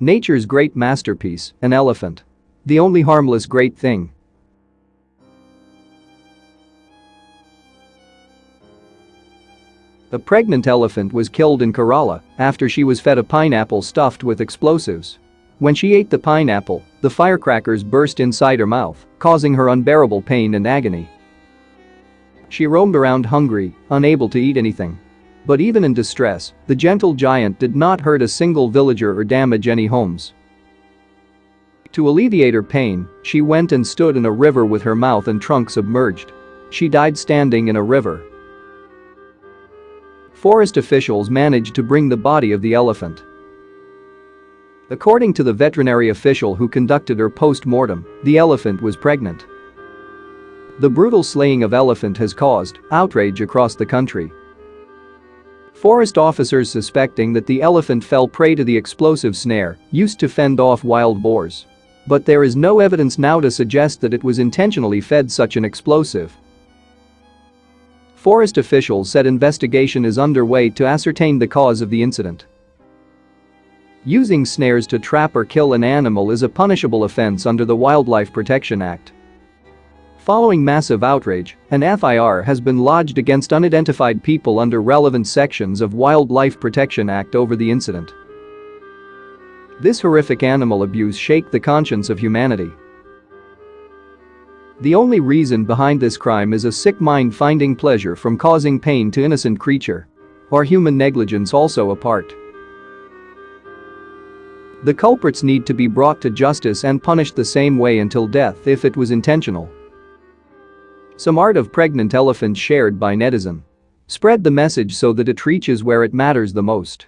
Nature's great masterpiece, an elephant. The only harmless great thing. A pregnant elephant was killed in Kerala after she was fed a pineapple stuffed with explosives. When she ate the pineapple, the firecrackers burst inside her mouth, causing her unbearable pain and agony. She roamed around hungry, unable to eat anything. But even in distress, the gentle giant did not hurt a single villager or damage any homes. To alleviate her pain, she went and stood in a river with her mouth and trunk submerged. She died standing in a river, forest officials managed to bring the body of the elephant. According to the veterinary official who conducted her post-mortem, the elephant was pregnant. The brutal slaying of elephant has caused outrage across the country. Forest officers suspecting that the elephant fell prey to the explosive snare used to fend off wild boars. But there is no evidence now to suggest that it was intentionally fed such an explosive. Forest officials said investigation is underway to ascertain the cause of the incident. Using snares to trap or kill an animal is a punishable offense under the Wildlife Protection Act. Following massive outrage, an FIR has been lodged against unidentified people under relevant sections of Wildlife Protection Act over the incident. This horrific animal abuse shake the conscience of humanity. The only reason behind this crime is a sick mind finding pleasure from causing pain to innocent creature. Or human negligence also a part. The culprits need to be brought to justice and punished the same way until death if it was intentional. Some art of pregnant elephant shared by netizen. Spread the message so that it reaches where it matters the most.